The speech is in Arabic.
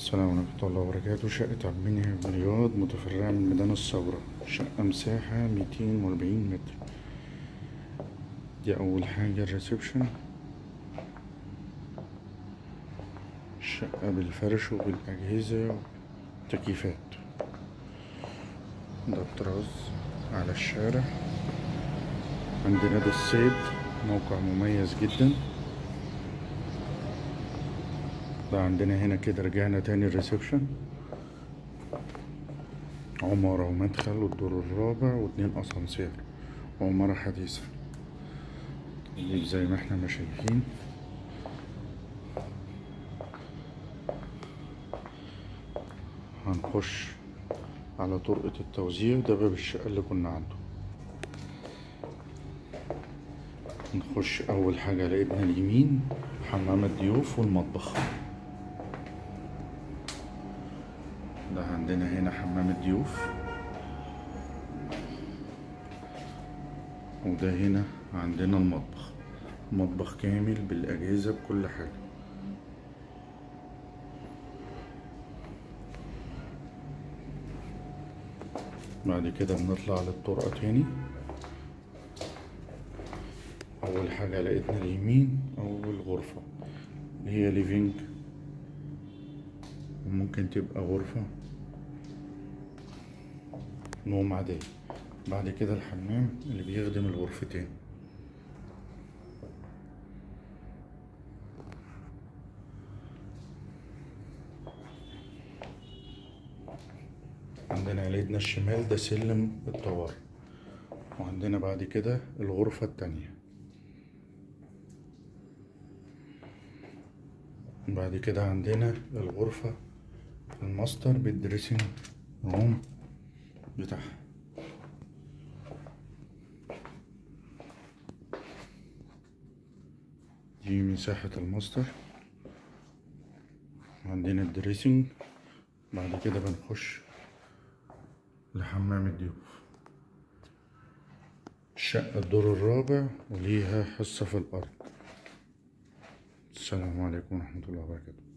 السلام عليكم ورحمة الله وبركاته. شقة عبد المنعم بن رياض متفرعة من ميدان الثورة. شقة مساحة ميتين وأربعين متر. دي أول حاجة الريسبشن. شقة بالفرش وبالأجهزة وتكييفات ده الطراز على الشارع. عند نادي الصيد موقع مميز جدا. ده عندنا هنا كده رجعنا تاني الريسبشن. عمارة ومدخل والدور الرابع واتنين أسانسير. وعمارة حديثة دي زي ما إحنا ما شايفين. هنخش على طرقة التوزيع. ده باب الشقة اللي كنا عنده. نخش أول حاجة على اليمين حمام الضيوف والمطبخ. ده عندنا هنا حمام الضيوف. وده هنا عندنا المطبخ. مطبخ كامل بالأجهزة بكل حاجة. بعد كده بنطلع للطرقة تاني. أول حاجة على إيدنا اليمين أول غرفة. اللي هي ليفينج وممكن تبقى غرفة. نوم عادية بعد كده الحمام اللي بيخدم الغرفتين. عندنا على الشمال ده سلم الطوارئ. وعندنا بعد كده الغرفة التانية. بعد كده عندنا الغرفة ال master بال dressing room. بتاعها دي مساحة الماستر. عندنا الدريسنج. بعد كده بنخش لحمام الضيوف. الشقة الدور الرابع وليها حصة في الأرض. السلام عليكم ورحمة الله وبركاته.